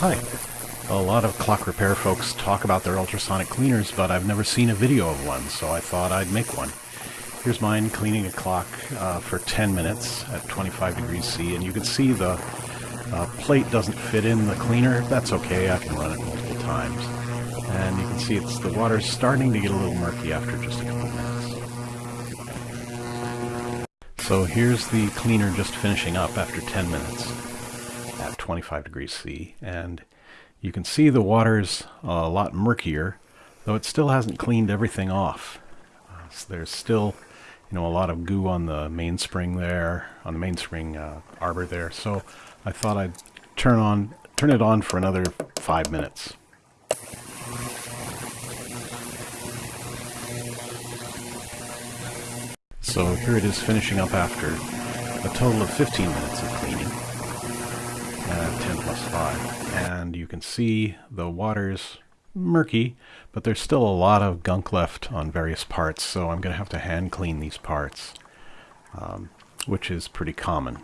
Hi. A lot of clock repair folks talk about their ultrasonic cleaners, but I've never seen a video of one, so I thought I'd make one. Here's mine cleaning a clock uh, for 10 minutes at 25 degrees C, and you can see the uh, plate doesn't fit in the cleaner. That's okay, I can run it multiple times. And you can see it's the water's starting to get a little murky after just a couple minutes. So here's the cleaner just finishing up after 10 minutes at 25 degrees C and you can see the water's a lot murkier though it still hasn't cleaned everything off. Uh, so there's still you know a lot of goo on the mainspring there on the mainspring uh, arbor there. So I thought I'd turn on turn it on for another five minutes. So here it is finishing up after a total of 15 minutes of cleaning. 10 plus 5. And you can see the water's murky, but there's still a lot of gunk left on various parts, so I'm going to have to hand clean these parts, um, which is pretty common.